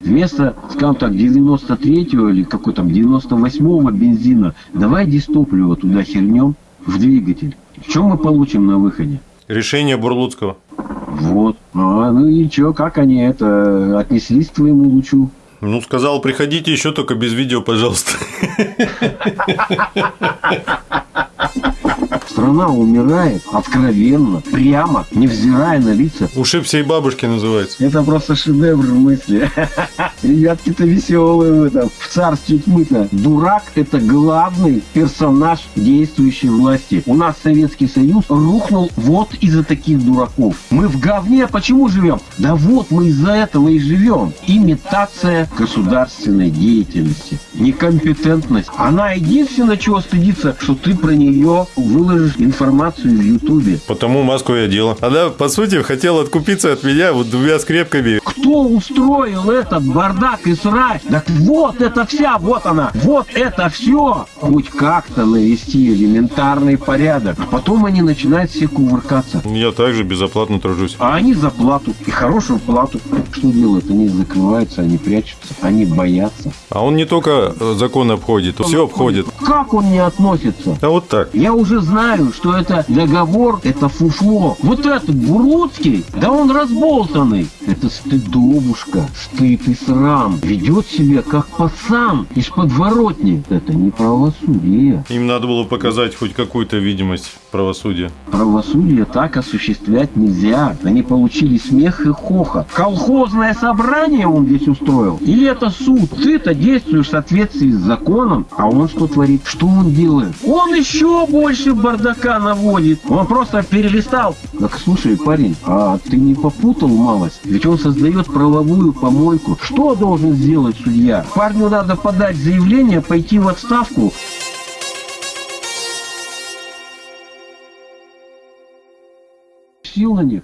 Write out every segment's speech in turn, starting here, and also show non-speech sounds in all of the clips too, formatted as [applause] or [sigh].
Вместо, скажем так, 93-го или какой там 98-го бензина, давай дистопливо туда хернем в двигатель. Что мы получим на выходе? Решение Бурлуцкого. Вот. А, ну и чё, как они это отнеслись к твоему лучу? Ну, сказал, приходите еще только без видео, пожалуйста. [laughs] [laughs] Страна умирает откровенно, прямо, невзирая на лица. Ушиб всей бабушки называется. Это просто шедевр мысли. [laughs] Ребятки-то веселые в этом. В царстве тьмы-то. Дурак – это главный персонаж действующей власти. У нас Советский Союз рухнул вот из-за таких дураков. Мы в говне почему живем? Да вот мы из-за этого и живем. Имитация государственной деятельности. Некомпетентность. Она единственное, чего стыдится, что ты про нее выложишь информацию в Ютубе. Потому маску я делал. Она, по сути, хотела откупиться от меня вот двумя скрепками. Кто устроил этот бардак и срать? Так вот это вся, вот она, вот это все. Хоть как-то навести элементарный порядок. А потом они начинают все кувыркаться. Я также безоплатно тружусь. А они за плату. И хорошую плату. Что делают? Они закрываются, они прячутся, они боятся. А он не только э, закон обходит, все обходит. Как он не относится? А вот так. Я уже знаю, что это договор, это фуфло. Вот этот Бурлуцкий, да он разболтанный. Это стыдобушка, стыд и срам. Ведет себя как пацан из подворотни. Это не правосудие. Им надо было показать хоть какую-то видимость правосудия. Правосудие так осуществлять нельзя. Они получили смех и хохот. Колхозное собрание он здесь устроил? Или это суд? Ты-то действуешь в соответствии с законом, а он что творит? Что он делает? Он еще больше бардака наводит. Он просто перелистал. Так слушай, парень, а ты не попутал малость? Ведь он создает правовую помойку. Что должен сделать судья? Парню надо подать заявление, пойти в отставку. Сил на них.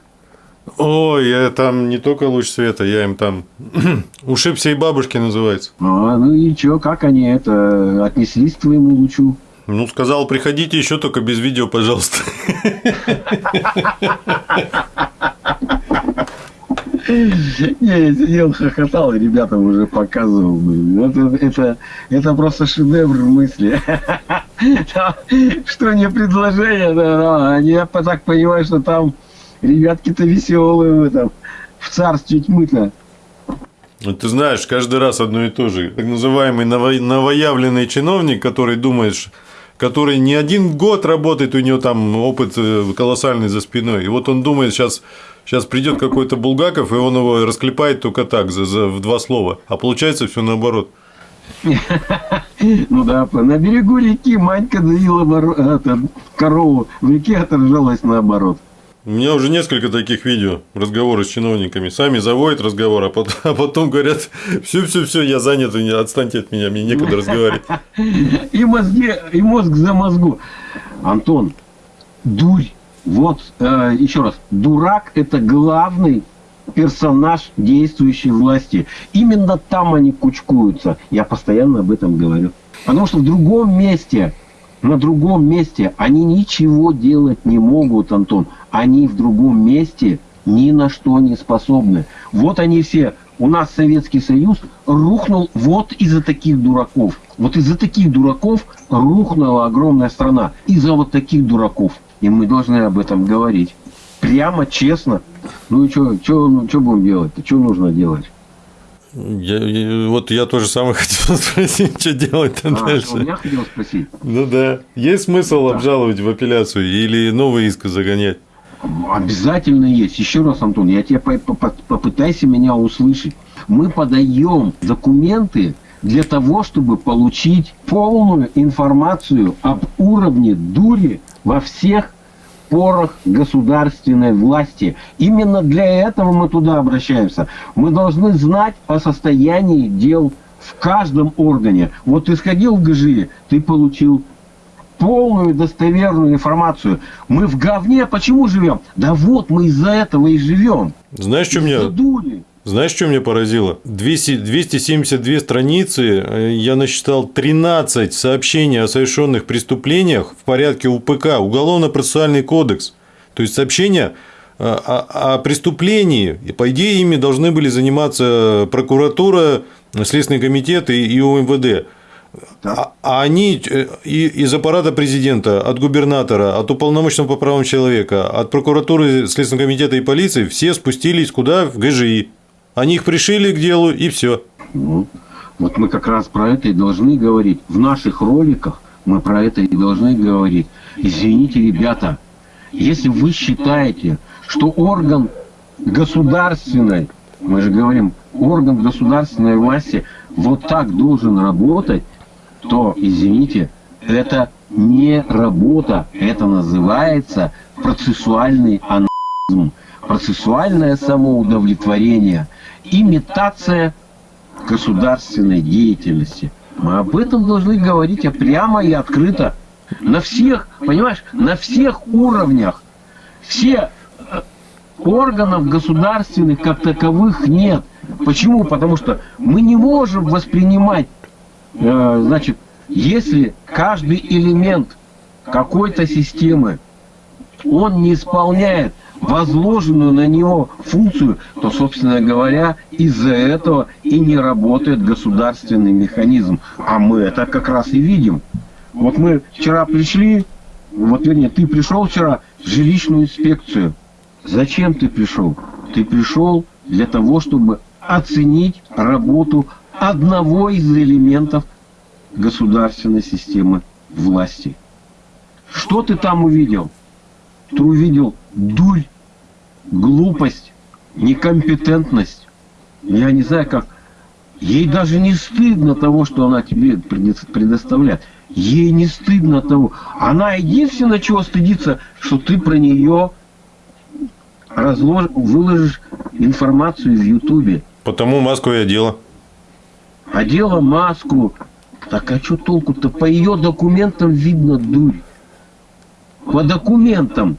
Ой, я там не только луч света, я им там [clears throat] ушиб всей бабушки называется. А, ну и чё, как они это отнеслись к твоему лучу? Ну, сказал, приходите еще только без видео, пожалуйста. Не, [laughs] я сидел, хохотал, и ребятам уже показывал. Это, это, это просто шедевр мысли. [laughs] Что не предложение, да, да. Они, я так понимаю, что там ребятки-то веселые в этом, в царстве тьмы-то. Ну, Ты знаешь, каждый раз одно и то же. Так называемый ново- новоявленный чиновник, который думаешь, который не один год работает, у него там опыт э, колоссальный за спиной. И вот он думает, сейчас, сейчас придет какой-то Булгаков, и он его расклепает только так, за, за- в два слова. А получается все наоборот. Ну да, на берегу реки Манька доила это, корову, в реке отражалась наоборот. У меня уже несколько таких видео, разговоры с чиновниками. Сами заводят разговор, а потом, [laughs] а потом говорят, все-все-все, я занят, отстаньте от меня, мне некогда разговаривать. [laughs] И, мозги, и мозг за мозгу. Антон, дурь. Вот, э, еще раз, дурак – это главный персонаж действующей власти. Именно там они кучкуются. Я постоянно об этом говорю. Потому что в другом месте, на другом месте они ничего делать не могут, Антон. Они в другом месте ни на что не способны. Вот они все. У нас Советский Союз рухнул вот из-за таких дураков. Вот из-за таких дураков рухнула огромная страна. Из-за вот таких дураков. И мы должны об этом говорить. Прямо, честно. Ну и что ну, будем делать-то? Что нужно делать? Я, вот я тоже самое [laughs] хотел спросить, что делать-то А, дальше. что, меня хотел спросить. Ну да. Есть смысл обжаловать в апелляцию или новый иск загонять? Обязательно есть. Еще раз, Антон, я тебе по- по- по- попытайся меня услышать. Мы подаем документы для того, чтобы получить полную информацию об уровне дури во всех порах государственной власти. Именно для этого мы туда обращаемся. Мы должны знать о состоянии дел в каждом органе. Вот ты сходил в ГЖИ, ты получил полную достоверную информацию. Мы в говне почему живем? Да вот мы из-за этого и живем. Знаешь, что меня, Из-за дури. Знаешь, что меня поразило? 200 272 страницы, э, я насчитал 13 сообщений о совершенных преступлениях в порядке УПК, Уголовно-процессуальный кодекс. То есть сообщения о, о преступлении, и по идее ими должны были заниматься прокуратура, Следственный комитет и, и УМВД. А, а они э, и, из аппарата президента, от губернатора, от уполномоченного по правам человека, от прокуратуры, Следственного комитета и полиции все спустились куда? В ГЖИ. Они их пришили к делу и все. Ну, вот мы как раз про это и должны говорить. В наших роликах мы про это и должны говорить. Извините, ребята, если вы считаете, что орган государственной, мы же говорим, орган государственной власти вот так должен работать, то, извините, это не работа, это называется процессуальный анархизм, процессуальное самоудовлетворение, имитация государственной деятельности. Мы об этом должны говорить прямо и открыто. На всех, понимаешь, на всех уровнях. Все э, органов государственных как таковых нет. Почему? Потому что мы не можем воспринимать, э, значит, если каждый элемент какой-то системы, он не исполняет возложенную на него функцию, то, собственно говоря, из-за этого и не работает государственный механизм. А мы это как раз и видим. Вот мы вчера пришли, вот вернее, ты пришел вчера в жилищную инспекцию. Зачем ты пришел? Ты пришел для того, чтобы оценить работу одного из элементов государственной системы власти. Что ты там увидел? Ты увидел дурь, глупость, некомпетентность. Я не знаю, как... Ей даже не стыдно того, что она тебе предоставляет. Ей не стыдно того. Она единственное, чего стыдится, что ты про нее разлож... выложишь информацию в Ютубе. Потому маску я одела. Одела маску. Так а что толку-то? По ее документам видно дурь. По документам.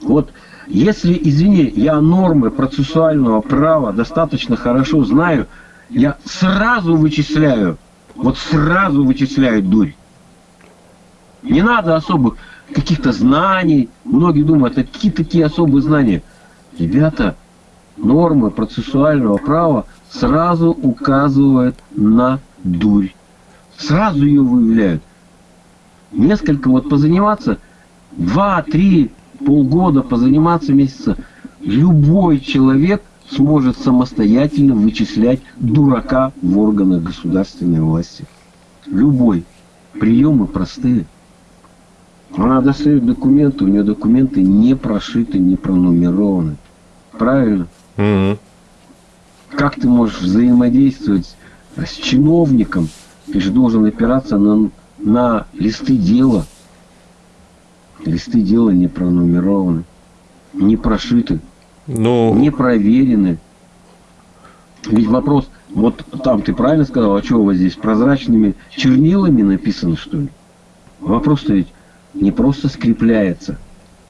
Вот если, извини, я нормы процессуального права достаточно хорошо знаю, я сразу вычисляю, вот сразу вычисляю дурь. Не надо особых каких-то знаний. Многие думают, а какие такие особые знания? Ребята, нормы процессуального права сразу указывают на дурь. Сразу ее выявляют. Несколько вот позаниматься, два-три полгода, позаниматься месяца, любой человек сможет самостоятельно вычислять дурака в органах государственной власти. Любой. Приемы простые. Она достает документы, у нее документы не прошиты, не пронумерованы. Правильно? Угу. Как ты можешь взаимодействовать с чиновником? Ты же должен опираться на, на листы дела. Листы дела не пронумерованы, не прошиты, ну... не проверены. Ведь вопрос, вот там ты правильно сказал, а что у вас здесь прозрачными чернилами написано, что ли? Вопрос-то ведь не просто скрепляется.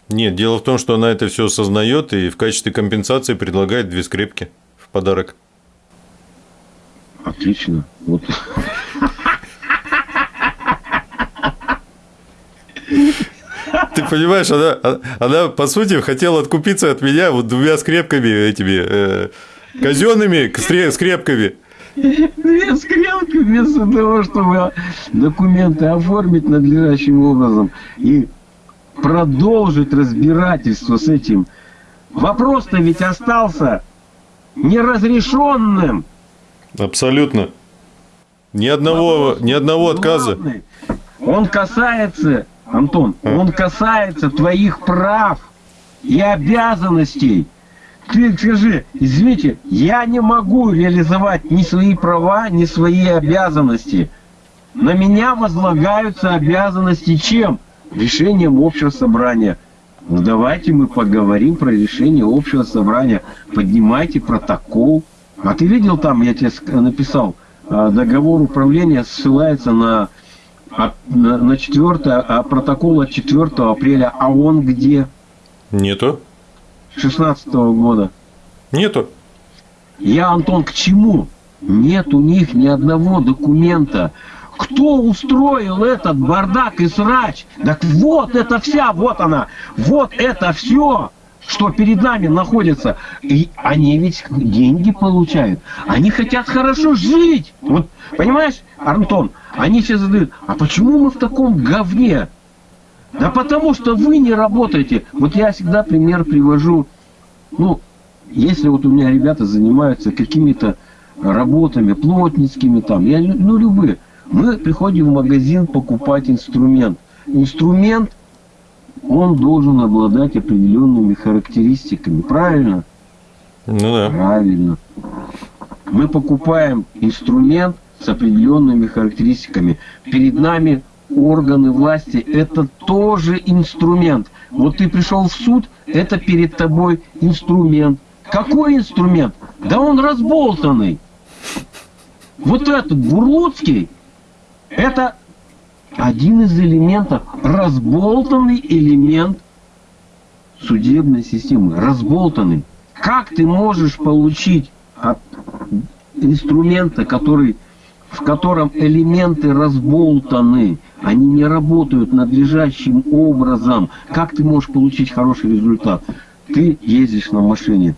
Нет, дело в том, что она это все осознает и в качестве компенсации предлагает две скрепки в подарок. Отлично. Вот. [laughs] Ты понимаешь, она, она, по сути, хотела откупиться от меня вот двумя скрепками этими э, казенными скрепками. Две скрепки вместо того, чтобы документы оформить надлежащим образом и продолжить разбирательство с этим. Вопрос-то ведь остался неразрешенным. Абсолютно. Ни одного, Вопрос ни одного отказа. Он касается, Антон, а? он касается твоих прав и обязанностей. Ты скажи, извините, я не могу реализовать ни свои права, ни свои обязанности. На меня возлагаются обязанности чем? Решением общего собрания. Ну, давайте мы поговорим про решение общего собрания. Поднимайте протокол. А ты видел там, я тебе написал, а, договор управления ссылается на, на, на 4, а протокол от 4 апреля. А он где? Нету. 16 года. Нету. Я, Антон, к чему? Нет у них ни одного документа. Кто устроил этот бардак и срач? Так вот это вся, вот она, вот это все, что перед нами находятся, и они ведь деньги получают. Они хотят хорошо жить. Вот, понимаешь, Антон, они сейчас задают, а почему мы в таком говне? Да потому что вы не работаете. Вот я всегда пример привожу. Ну, если вот у меня ребята занимаются какими-то работами, плотницкими там, я, ну, любые. Мы приходим в магазин покупать инструмент. Инструмент, он должен обладать определенными характеристиками. Правильно? Ну да. Правильно. Мы покупаем инструмент с определенными характеристиками. Перед нами органы власти – это тоже инструмент. Вот ты пришел в суд, это перед тобой инструмент. Какой инструмент? Да он разболтанный. Вот этот Бурлуцкий, это один из элементов, разболтанный элемент судебной системы. Разболтанный. Как ты можешь получить от инструмента, который, в котором элементы разболтаны, они не работают надлежащим образом, как ты можешь получить хороший результат? Ты ездишь на машине,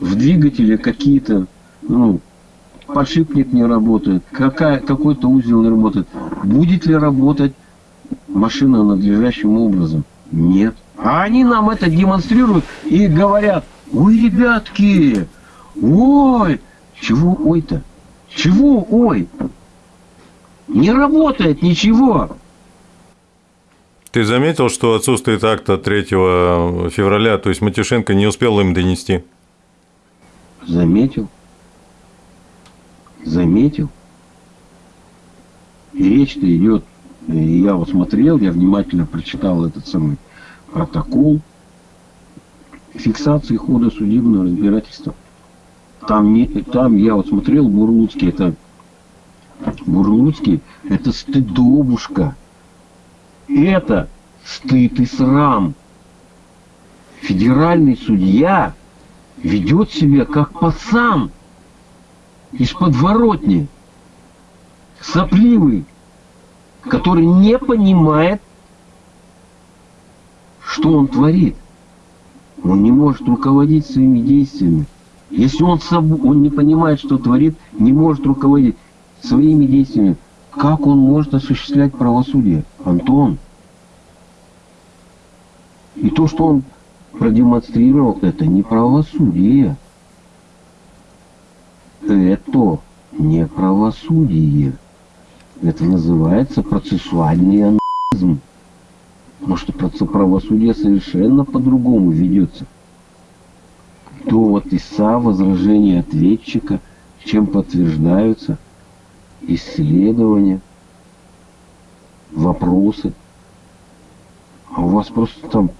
в двигателе какие-то, ну, подшипник не работает, какой-то узел не работает. Будет ли работать машина надлежащим образом? Нет. А они нам это демонстрируют и говорят, ой, ребятки, ой, чего ой-то? Чего ой? Не работает ничего. Ты заметил, что отсутствует акта 3 февраля, то есть Матюшенко не успел им донести? Заметил. Заметил. И речь-то идет, и я вот смотрел, я внимательно прочитал этот самый протокол фиксации хода судебного разбирательства. Там, не, там я вот смотрел Бурлуцкий, это Бурлуцкий, это стыдобушка. Это стыд и срам. Федеральный судья ведет себя как пацан из подворотни, сопливый, который не понимает, что он творит. Он не может руководить своими действиями. Если он, соб... он не понимает, что творит, не может руководить своими действиями, как он может осуществлять правосудие? Антон. И то, что он продемонстрировал, это не правосудие. Это не правосудие. Это называется процессуальный анархизм. Потому что правосудие совершенно по-другому ведется. Довод ИСА, возражения ответчика, чем подтверждаются исследования, вопросы. А у вас просто там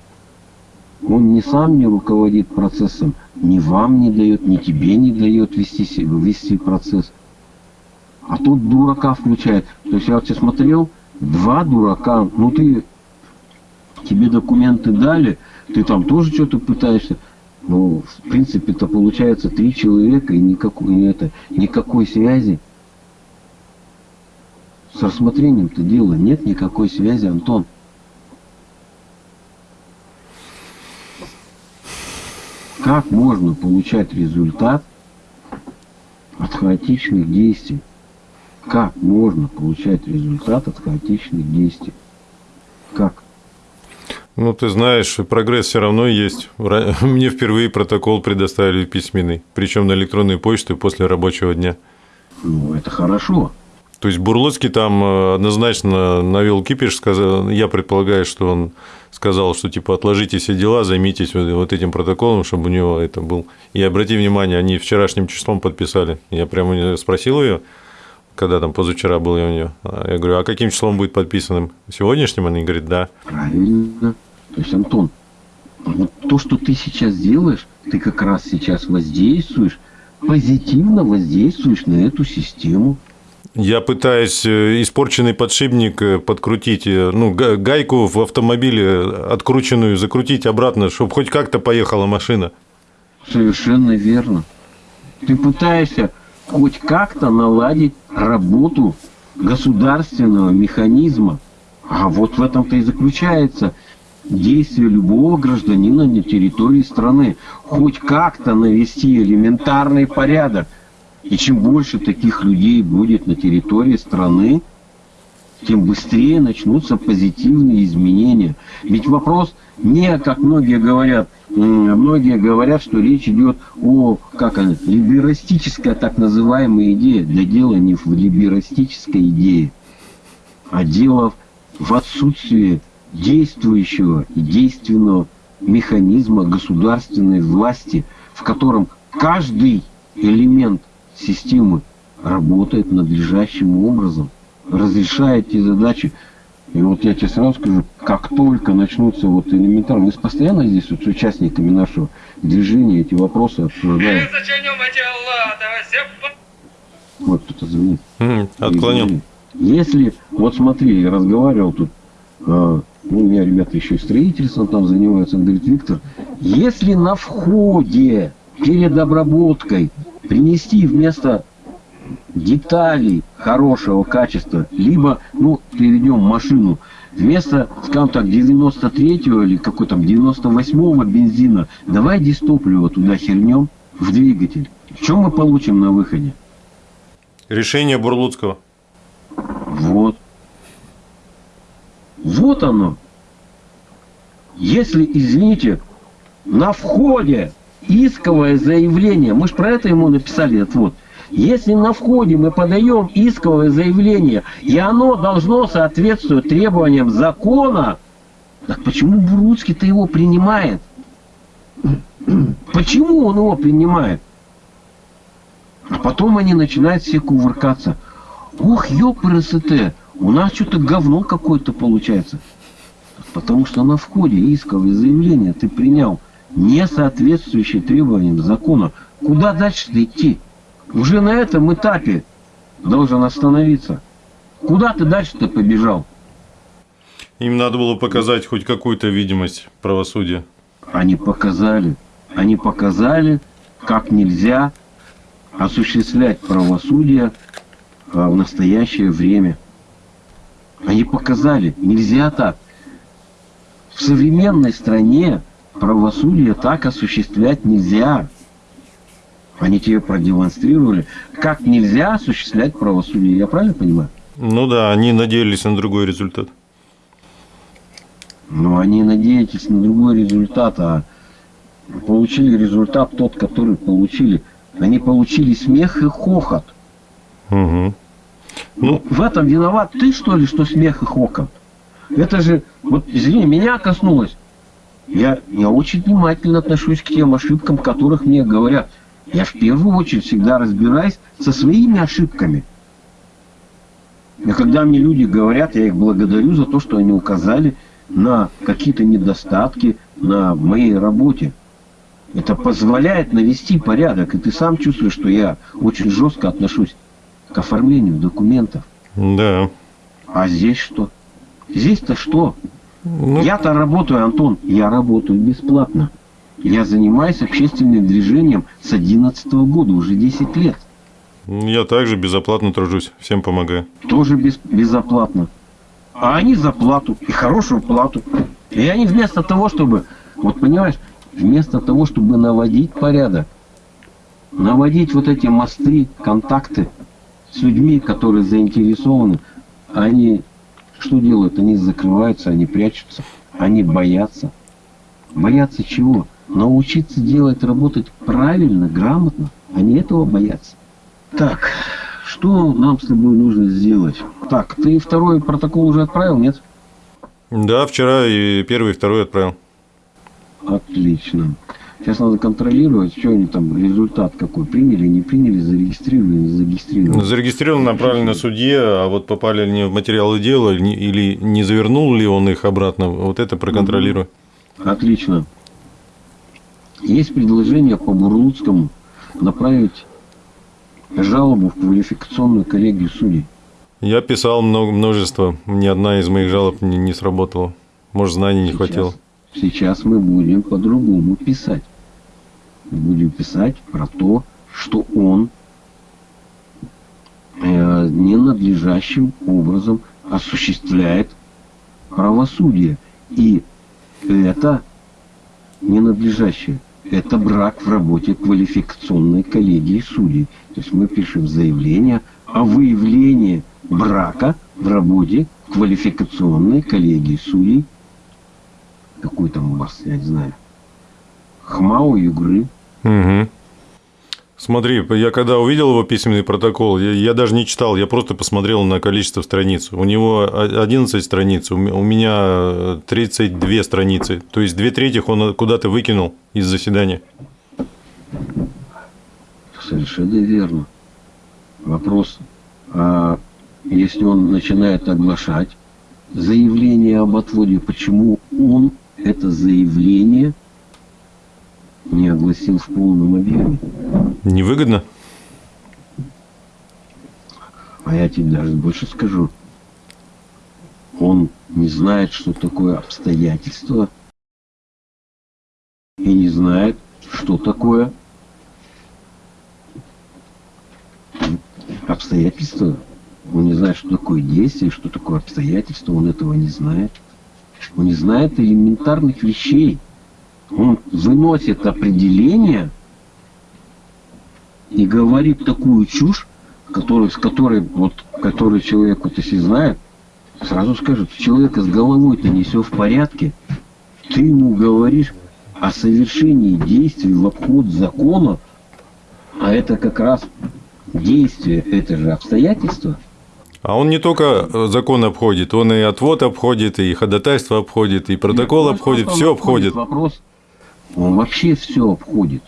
он не сам не руководит процессом, ни вам не дает, ни тебе не дает вести, вести процесс. А тут дурака включает. То есть я вот тебе смотрел, два дурака, ну ты, тебе документы дали, ты там тоже что-то пытаешься. Ну, в принципе, это получается три человека и никакой, это, никакой связи. С рассмотрением-то дела нет никакой связи, Антон. Как можно получать результат от хаотичных действий? Как можно получать результат от хаотичных действий? Как? Ну, ты знаешь, прогресс все равно есть. [laughs] Мне впервые протокол предоставили письменный, причем на электронную почту после рабочего дня. Ну, это хорошо. То есть Бурлоцкий там э, однозначно навел кипиш, сказал, я предполагаю, что он сказал, что типа отложите все дела, займитесь вот этим протоколом, чтобы у него это был. И обрати внимание, они вчерашним числом подписали. Я прямо спросил ее, когда там позавчера был я у нее. Я говорю, а каким числом будет подписанным? Сегодняшним? Она говорит, да. Правильно. То есть, Антон, вот то, что ты сейчас делаешь, ты как раз сейчас воздействуешь, позитивно воздействуешь на эту систему. Я пытаюсь э, испорченный подшипник э, подкрутить, э, ну, гайку в автомобиле открученную закрутить обратно, чтобы хоть как-то поехала машина. Совершенно верно. Ты пытаешься хоть как-то наладить работу государственного механизма. А вот в этом-то и заключается действия любого гражданина на территории страны. Хоть как-то навести элементарный порядок. И чем больше таких людей будет на территории страны, тем быстрее начнутся позитивные изменения. Ведь вопрос не, как многие говорят, многие говорят, что речь идет о, как она, либерастической так называемой идее. Да дело не в либерастической идее, а дело в отсутствии действующего и действенного механизма государственной власти, в котором каждый элемент системы работает надлежащим образом, разрешает эти задачи. И вот я тебе сразу скажу, как только начнутся вот элементарно, мы постоянно здесь вот с участниками нашего движения эти вопросы обсуждаем. Вот кто-то звонит. Отклонил. Если, вот смотри, я разговаривал тут, а, ну, у меня ребята еще и строительством там занимаются, он говорит, Виктор, если на входе перед обработкой принести вместо деталей хорошего качества, либо, ну, переведем машину, вместо, скажем так, 93-го или какой там 98-го бензина, давай дистопливо туда хернем в двигатель. Что мы получим на выходе? Решение Бурлуцкого. Вот. Вот оно. Если, извините, на входе исковое заявление, мы же про это ему написали отвод, если на входе мы подаем исковое заявление, и оно должно соответствовать требованиям закона, так почему Буруцкий-то его принимает? Почему он его принимает? А потом они начинают все кувыркаться. Ох, ёпрст, у нас что-то говно какое-то получается. Потому что на входе исковое заявление ты принял не соответствующее требованиям закона. Куда дальше идти? Уже на этом этапе должен остановиться. Куда ты дальше-то побежал? Им надо было показать хоть какую-то видимость правосудия. Они показали. Они показали, как нельзя осуществлять правосудие а, в настоящее время. Они показали, нельзя так. В современной стране правосудие так осуществлять нельзя. Они тебе продемонстрировали, как нельзя осуществлять правосудие. Я правильно понимаю? Ну да, они надеялись на другой результат. Ну, они надеялись на другой результат, а получили результат тот, который получили. Они получили смех и хохот. Угу. Ну, в этом виноват ты, что ли, что смех и хохот? Это же, вот, извини, меня коснулось. Я, я очень внимательно отношусь к тем ошибкам, которых мне говорят. Я в первую очередь всегда разбираюсь со своими ошибками. И когда мне люди говорят, я их благодарю за то, что они указали на какие-то недостатки на моей работе. Это позволяет навести порядок, и ты сам чувствуешь, что я очень жестко отношусь к оформлению документов. Да. А здесь что? Здесь-то что? Ну, Я-то работаю, Антон, я работаю бесплатно. Я занимаюсь общественным движением с 11 года, уже 10 лет. я также безоплатно тружусь, всем помогаю. Тоже без, безоплатно. А они за плату, и хорошую плату. И они вместо того, чтобы, вот понимаешь, вместо того, чтобы наводить порядок, наводить вот эти мосты, контакты с людьми, которые заинтересованы, они что делают? Они закрываются, они прячутся, они боятся. Боятся чего? Научиться делать, работать правильно, грамотно. Они этого боятся. Так, что нам с тобой нужно сделать? Так, ты второй протокол уже отправил, нет? Да, вчера и первый, и второй отправил. Отлично. Сейчас надо контролировать, что они там, результат какой, приняли, не приняли, зарегистрировали, не зарегистрировали. Зарегистрирован, направлен на судье, а вот попали ли они в материалы дела или не завернул ли он их обратно, вот это проконтролирую. Отлично. Есть предложение по Бурлуцкому направить жалобу в квалификационную коллегию судей. Я писал много, множество, ни одна из моих жалоб не, не сработала. Может, знаний не Сейчас- хватило. Сейчас мы будем по-другому писать. Мы будем писать про то, что он э, ненадлежащим образом осуществляет правосудие. И это ненадлежащее. Это брак в работе квалификационной коллегии судей. То есть мы пишем заявление о выявлении брака в работе квалификационной коллегии судей. Какой там у вас, я не знаю. Хмау Югры. Угу. Смотри, я когда увидел его письменный протокол, я, я даже не читал, я просто посмотрел на количество страниц. У него 11 страниц, у меня 32 страницы. То есть две трети он куда-то выкинул из заседания. Совершенно верно. Вопрос, а если он начинает оглашать заявление об отводе, почему он это заявление не огласил в полном объеме? Невыгодно? А я тебе даже больше скажу. Он не знает, что такое обстоятельство, и не знает, что такое обстоятельство. Он не знает, что такое действие, что такое обстоятельство, он этого не знает. Он не знает элементарных вещей. Он выносит определение и говорит такую чушь, которую, с которой, вот, который человек, вот если знает, сразу скажет, человека с головой-то не все в порядке. Ты ему говоришь о совершении действий в обход закона, а это как раз действие, это же обстоятельства. А он не только э, закон обходит, он и отвод обходит, и ходатайство обходит, и протокол Нет, обходит, все обходит. Вопрос, он вообще все обходит.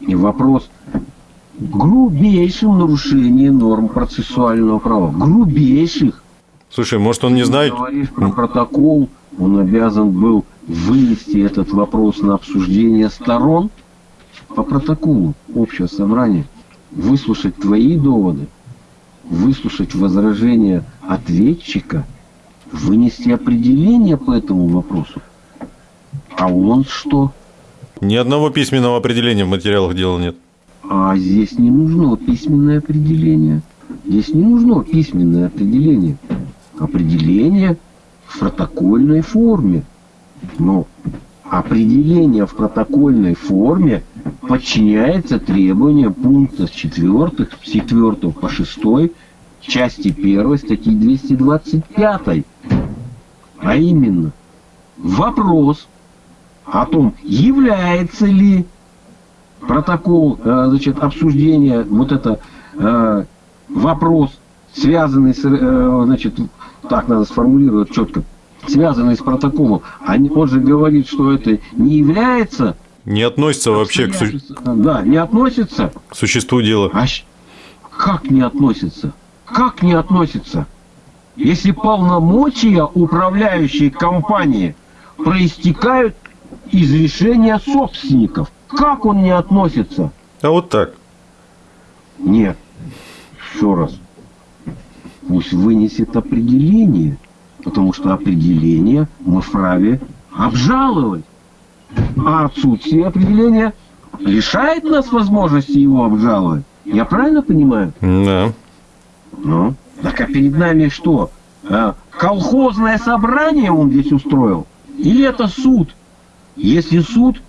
И вопрос грубейшим нарушением норм процессуального права. Грубейших. Слушай, может он не знает... Говоришь про протокол, он обязан был вынести этот вопрос на обсуждение сторон по протоколу общего собрания, выслушать твои доводы, выслушать возражения ответчика, вынести определение по этому вопросу. А он что? Ни одного письменного определения в материалах дела нет. А здесь не нужно письменное определение. Здесь не нужно письменное определение. Определение в протокольной форме. Но определение в протокольной форме подчиняется требованиям пункта с 4, с 4 по 6 части 1 статьи 225. А именно, вопрос о том, является ли протокол э, значит, обсуждения, вот это э, вопрос, связанный с, э, значит, так надо сформулировать четко, связанный с протоколом, он же говорит, что это не является... Не относится вообще к... Су... Да, не относится. К существу дела. А как не относится? Как не относится? Если полномочия управляющей компании проистекают из решения собственников, как он не относится? А вот так. Нет. Еще раз. Пусть вынесет определение, потому что определение мы вправе обжаловать. А отсутствие определения лишает нас возможности его обжаловать. Я правильно понимаю? Да. Ну, так а перед нами что? А, колхозное собрание он здесь устроил? Или это суд? Если суд,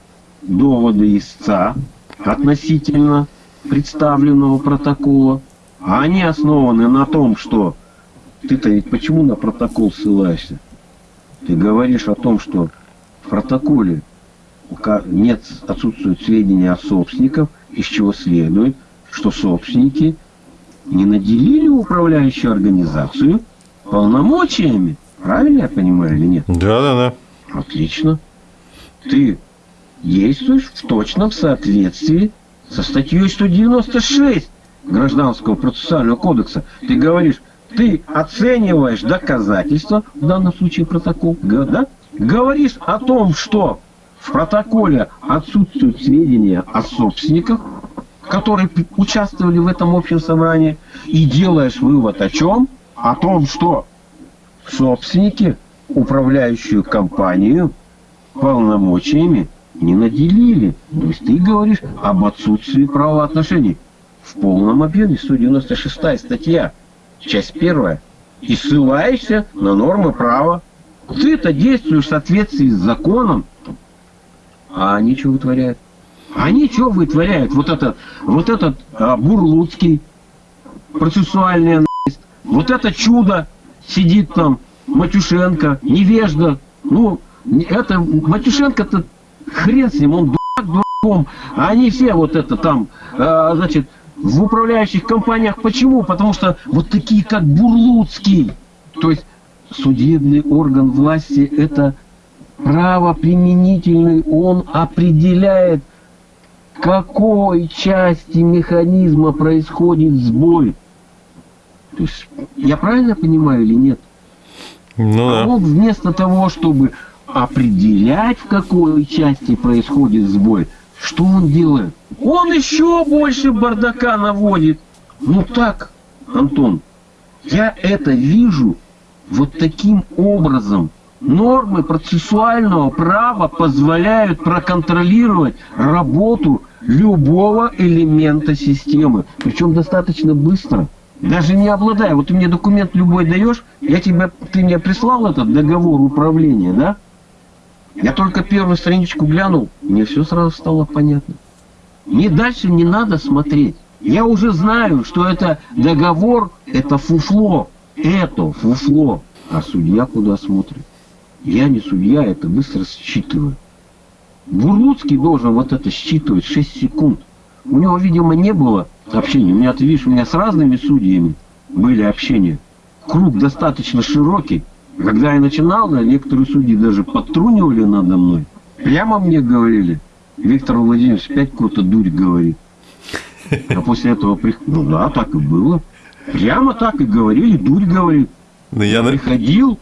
доводы истца относительно представленного протокола, а они основаны на том, что ты-то ведь почему на протокол ссылаешься? Ты говоришь о том, что в протоколе нет, отсутствуют сведения о собственниках, из чего следует, что собственники не наделили управляющую организацию полномочиями. Правильно я понимаю или нет? Да, да, да. Отлично. Ты действуешь в точном соответствии со статьей 196 Гражданского процессуального кодекса. Ты говоришь, ты оцениваешь доказательства, в данном случае протокол, да? говоришь о том, что в протоколе отсутствуют сведения о собственниках, которые участвовали в этом общем собрании, и делаешь вывод о чем? О том, что собственники, управляющую компанию, полномочиями не наделили. То есть ты говоришь об отсутствии правоотношений в полном объеме. 196 статья, часть первая. И ссылаешься на нормы права. Ты-то действуешь в соответствии с законом, а они что вытворяют? Они что вытворяют? Вот этот, вот этот а, Бурлуцкий, процессуальный аналист, вот это чудо сидит там, Матюшенко, невежда. Ну, это Матюшенко-то хрен с ним, он дурак дураком. А они все вот это там, а, значит, в управляющих компаниях. Почему? Потому что вот такие, как Бурлуцкий, то есть судебный орган власти, это правоприменительный, он определяет, какой части механизма происходит сбой. То есть, я правильно понимаю или нет? Ну А да. он вместо того, чтобы определять, в какой части происходит сбой, что он делает? Он еще больше бардака наводит. Ну так, Антон, я это вижу вот таким образом. Нормы процессуального права позволяют проконтролировать работу любого элемента системы. Причем достаточно быстро. Даже не обладая. Вот ты мне документ любой даешь, я тебе, ты мне прислал этот договор управления, да? Я только первую страничку глянул, мне все сразу стало понятно. Мне дальше не надо смотреть. Я уже знаю, что это договор, это фуфло. Это фуфло. А судья куда смотрит? Я не судья, это быстро считываю. Бурлуцкий должен вот это считывать 6 секунд. У него, видимо, не было общения. У меня, ты видишь, у меня с разными судьями были общения. Круг достаточно широкий. Когда я начинал, да, некоторые судьи даже подтрунивали надо мной. Прямо мне говорили, Виктор Владимирович опять какую-то дурь говорит. А после этого, при- ну да, так и было. Прямо так и говорили, дурь говорит. Ну, я, Приходил,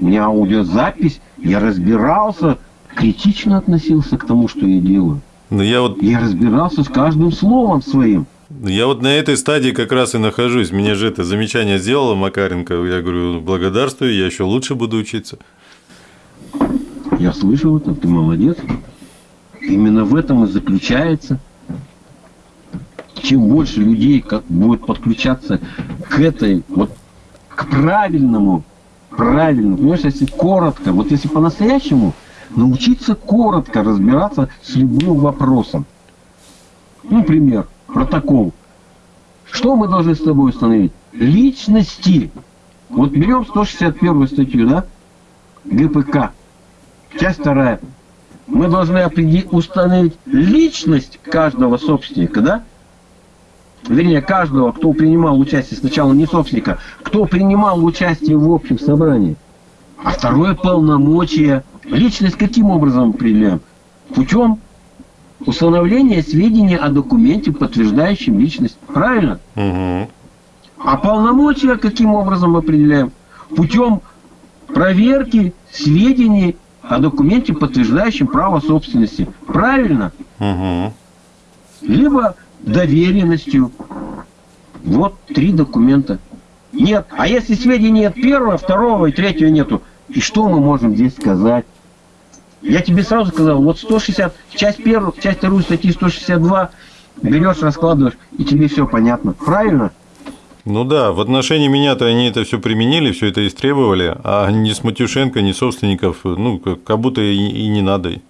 у меня аудиозапись, я разбирался, критично относился к тому, что я делаю. ну, я вот Я разбирался с каждым словом своим. Я вот на этой стадии как раз и нахожусь. Мне же это замечание сделала Макаренко. Я говорю, благодарствую, я еще лучше буду учиться. Я слышал это, ты молодец. Именно в этом и заключается. Чем больше людей как будет подключаться к этой, вот к правильному, правильному, понимаешь, если коротко, вот если по-настоящему, научиться коротко разбираться с любым вопросом. Ну, пример, протокол. Что мы должны с тобой установить? Личности. Вот берем 161 статью, да? ГПК. Часть вторая. Мы должны установить личность каждого собственника, да? Вернее, каждого, кто принимал участие, сначала не собственника, кто принимал участие в общем собрании. А второе полномочия. Личность каким образом определяем? Путем установления сведений о документе, подтверждающем личность. Правильно? Угу. А полномочия каким образом определяем? Путем проверки сведений о документе, подтверждающем право собственности. Правильно? Угу. Либо доверенностью. Вот три документа. Нет. А если сведений нет первого, второго и третьего нету, и что мы можем здесь сказать? Я тебе сразу сказал, вот 160, часть первую, часть вторую статьи 162 берешь, раскладываешь, и тебе все понятно. Правильно? Ну да, в отношении меня-то они это все применили, все это истребовали, а ни с Матюшенко, ни собственников, ну, как как будто и, и не надо.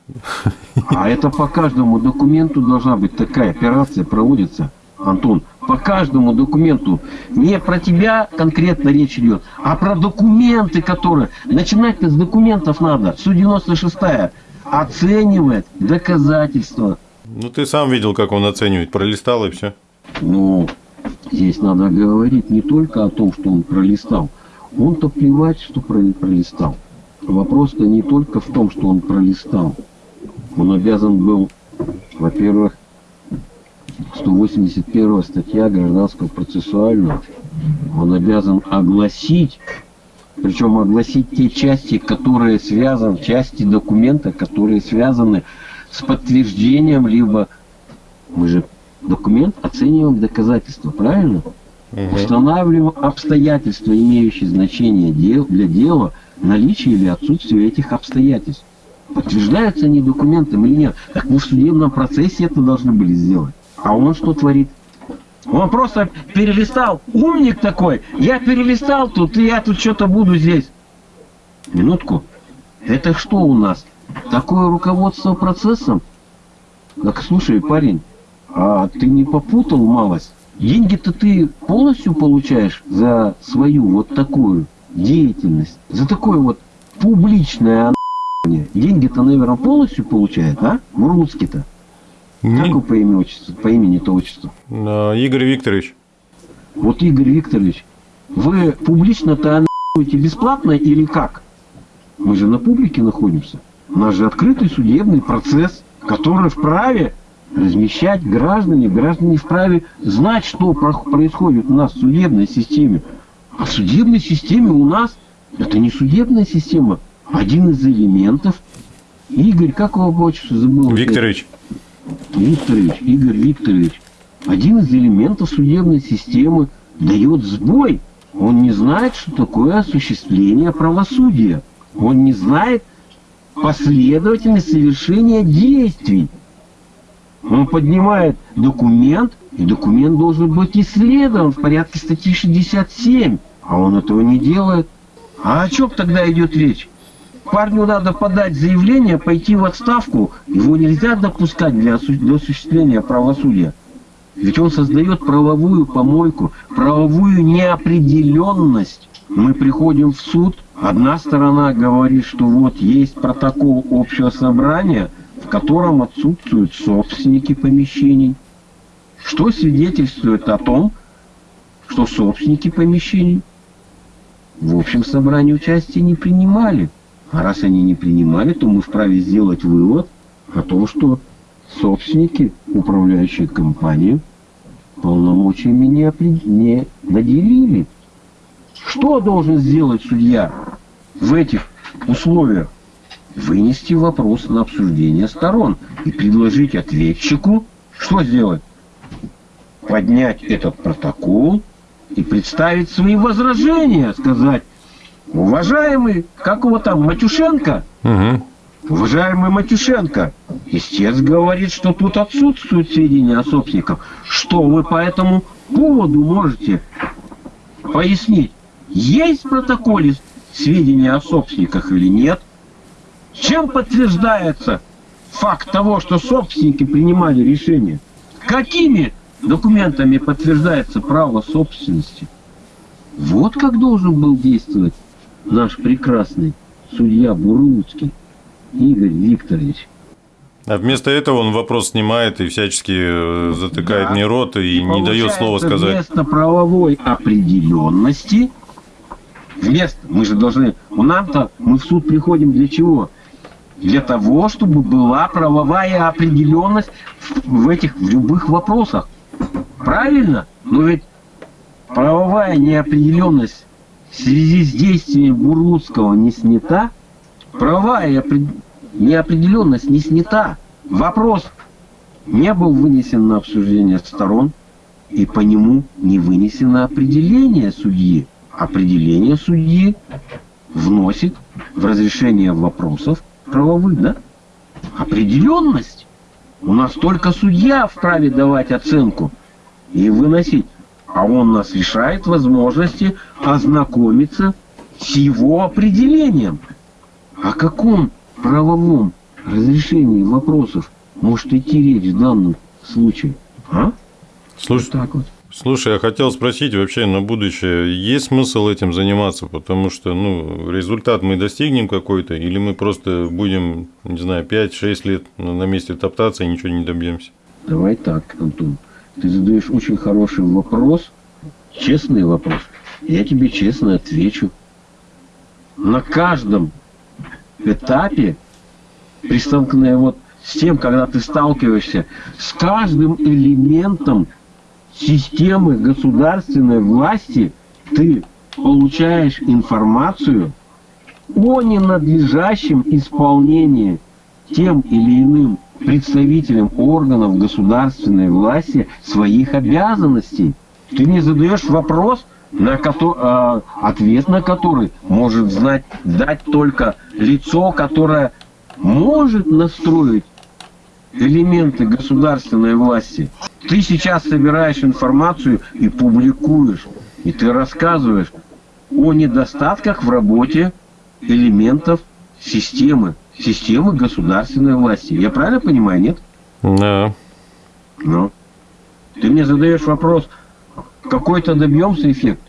А это по каждому документу должна быть такая операция проводится, Антон. По каждому документу. Не про тебя конкретно речь идет, а про документы, которые... Начинать-то с документов надо. Су 96-я оценивает доказательства. Ну, ты сам видел, как он оценивает, пролистал и все. Ну, здесь надо говорить не только о том, что он пролистал. Он-то плевать, что про- пролистал. Вопрос-то не только в том, что он пролистал. Он обязан был, во-первых, 181 статья Гражданского процессуального, он обязан огласить, причем огласить те части, которые связаны, части документа, которые связаны с подтверждением, либо мы же документ оцениваем доказательства, правильно? Устанавливаем обстоятельства, имеющие значение дел, для дела, наличие или отсутствие этих обстоятельств. Подтверждаются они документом или нет? Так мы в судебном процессе это должны были сделать. А он что творит? Он просто перелистал. Умник такой. Я перелистал тут, и я тут что-то буду здесь. Минутку. Это что у нас? Такое руководство процессом? Так, слушай, парень, а ты не попутал малость? Деньги-то ты полностью получаешь за свою вот такую деятельность, за такое вот публичное а***ание. Деньги-то, наверное, полностью получает, а? Мурлуцкий-то. Как вы по имени отчеству, по имени-то отчеству? А, Игорь Викторович. Вот, Игорь Викторович, вы публично-то бесплатно или как? Мы же на публике находимся. У нас же открытый судебный процесс, который вправе размещать граждане. Граждане вправе знать, что про- происходит у нас в судебной системе. А в судебной системе у нас, это не судебная система, один из элементов. Игорь, как его по отчеству забыл? Викторович. Викторович, Игорь Викторович, один из элементов судебной системы дает сбой. Он не знает, что такое осуществление правосудия. Он не знает последовательность совершения действий. Он поднимает документ, и документ должен быть исследован в порядке статьи 67. А он этого не делает. А о чем тогда идет речь? Парню надо подать заявление, пойти в отставку. Его нельзя допускать для, для осуществления правосудия. Ведь он создает правовую помойку, правовую неопределенность. Мы приходим в суд, одна сторона говорит, что вот есть протокол общего собрания, в котором отсутствуют собственники помещений. Что свидетельствует о том, что собственники помещений в общем собрании участия не принимали. А раз они не принимали, то мы вправе сделать вывод о том, что собственники, управляющие компанию, полномочиями не, не наделили. Что должен сделать судья в этих условиях? Вынести вопрос на обсуждение сторон и предложить ответчику, что сделать? Поднять этот протокол и представить свои возражения, сказать, уважаемый, как его там, Матюшенко, Угу. Уважаемый Матюшенко, истец говорит, что тут отсутствуют сведения о собственниках. Что вы по этому поводу можете пояснить? Есть в протоколе сведения о собственниках или нет? Чем подтверждается факт того, что собственники принимали решение? Какими документами подтверждается право собственности? Вот как должен был действовать наш прекрасный судья Бурлуцкий. Игорь Викторович. А вместо этого он вопрос снимает и всячески э, затыкает Да. мне рот и не дает слова сказать. Вместо правовой определенности, вместо, мы же должны, у нам-то, мы в суд приходим для чего? Для того, чтобы была правовая определенность в в этих, в любых вопросах. Правильно? Но ведь правовая неопределенность в связи с действием Бурлуцкого не снята, правовая опре- неопределенность не снята. Вопрос не был вынесен на обсуждение сторон, и по нему не вынесено определение судьи. Определение судьи вносит в разрешение вопросов правовых, да? Определенность. У нас только судья вправе давать оценку и выносить. А он нас лишает возможности ознакомиться с его определением. О каком правовом разрешении вопросов может идти речь в данном случае? А? Слушай, Так вот. слушай, я хотел спросить вообще на будущее, есть смысл этим заниматься, потому что, ну, результат мы достигнем какой-то, или мы просто будем, не знаю, 5-6 лет на месте топтаться и ничего не добьемся? Давай так, Антон. Ты задаешь очень хороший вопрос, честный вопрос. Я тебе честно отвечу. На каждом этапе, при столкновении вот с тем, когда ты сталкиваешься с каждым элементом системы государственной власти, ты получаешь информацию о ненадлежащем исполнении тем или иным представителям органов государственной власти своих обязанностей. Ты мне задаешь вопрос, на кото- а, ответ на который может знать, дать только лицо, которое может настроить элементы государственной власти. Ты сейчас собираешь информацию и публикуешь, и ты рассказываешь о недостатках в работе элементов системы, системы государственной власти. Я правильно понимаю, нет? Да. Ну, ты мне задаешь вопрос, какой-то добьемся эффект?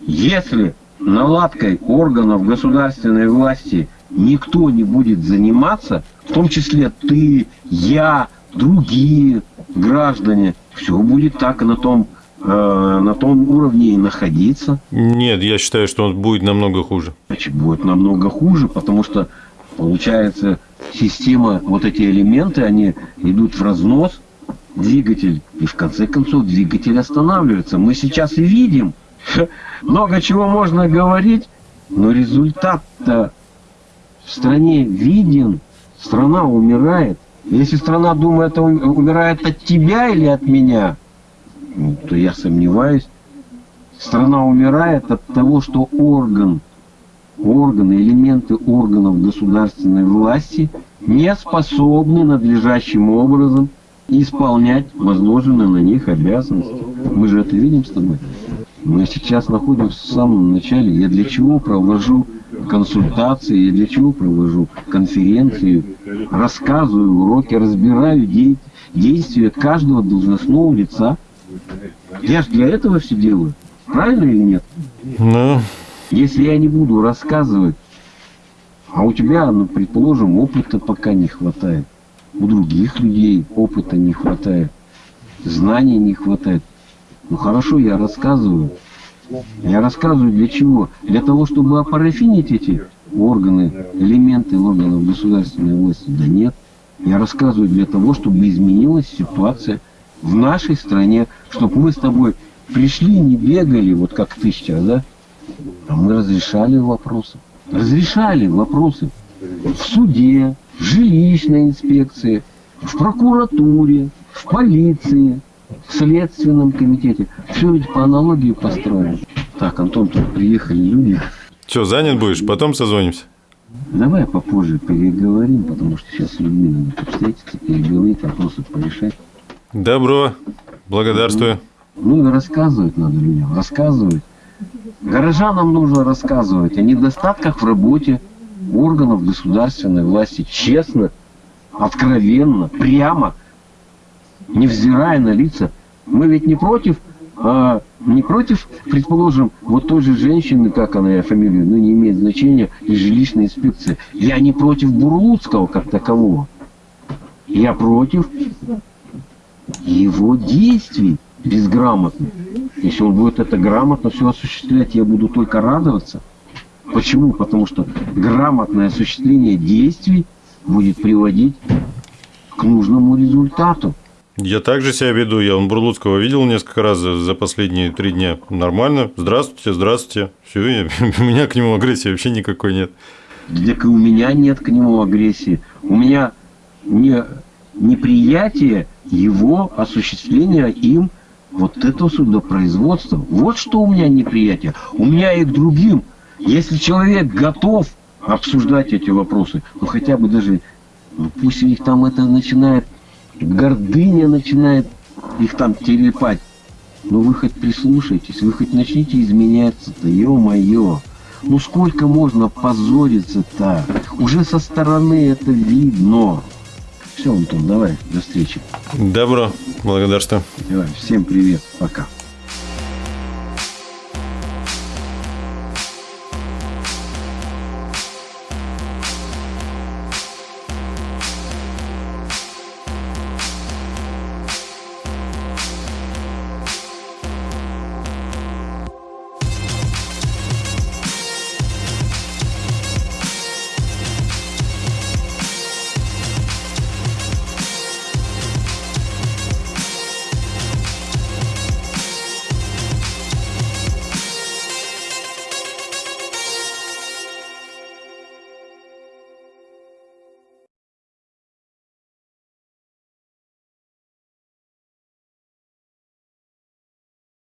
Если наладкой органов государственной власти никто не будет заниматься, в том числе ты, я, другие граждане, все будет так на том, э, на том уровне и находиться. Нет, я считаю, что он будет намного хуже. Значит, будет намного хуже, потому что получается система, вот эти элементы, они идут в разнос, двигатель, и в конце концов двигатель останавливается. Мы сейчас и видим, [laughs] много чего можно говорить, но результат-то в стране виден, страна умирает. Если страна думает, умирает от тебя или от меня, то я сомневаюсь. Страна умирает от того, что орган, органы, элементы органов государственной власти не способны надлежащим образом исполнять возложенные на них обязанности. Мы же это видим с тобой. Мы сейчас находимся в самом начале. Я для чего провожу консультации, я для чего провожу конференции, рассказываю уроки, разбираю де действия каждого должностного лица. Я же для этого все делаю. Правильно или нет? Ну, Если я не буду рассказывать, а у тебя, ну, предположим, опыта пока не хватает, у других людей опыта не хватает, знаний не хватает. Ну хорошо, я рассказываю. Я рассказываю для чего? Для того, чтобы опарафинить эти органы, элементы органов государственной власти? Да нет. Я рассказываю для того, чтобы изменилась ситуация в нашей стране, чтобы мы с тобой пришли не бегали, вот как ты сейчас, да? А мы разрешали вопросы. Разрешали вопросы в суде, в жилищной инспекции, в прокуратуре, в полиции, в следственном комитете. Все ведь по аналогии построено. Так, Антон, тут приехали люди. что, занят будешь? Потом созвонимся. Давай попозже переговорим, потому что сейчас с людьми надо встретиться, переговорить, вопросы порешать. Добро. Благодарствую. Ну и рассказывать надо людям, рассказывать. Горожанам нужно рассказывать о недостатках в работе органов государственной власти. Честно, откровенно, прямо, невзирая на лица. Мы ведь не против, а, не против, предположим, вот той же женщины, как она, я фамилию, ну не имеет значения, из жилищной инспекции. Я не против Бурлуцкого как такового. Я против его действий безграмотных. Если он будет это грамотно все осуществлять, я буду только радоваться. Почему? Потому что грамотное осуществление действий будет приводить к нужному результату. Я также себя веду. Я он Бурлуцкого видел несколько раз за, за последние три дня. Нормально. Здравствуйте, здравствуйте. Все, [laughs] у меня к нему агрессии вообще никакой нет. Так и у меня нет к нему агрессии. У меня не, неприятие его осуществления им вот этого судопроизводства. Вот что у меня неприятие. У меня и к другим. Если человек готов обсуждать эти вопросы, ну хотя бы даже, ну, пусть у них там это начинает, гордыня начинает их там телепать. Ну вы хоть прислушайтесь, вы хоть начните изменяться-то, ё-моё. Ну сколько можно позориться-то? Уже со стороны это видно. Все, Антон, давай, до встречи. Добро. Благодарствую. Давай, всем привет, пока.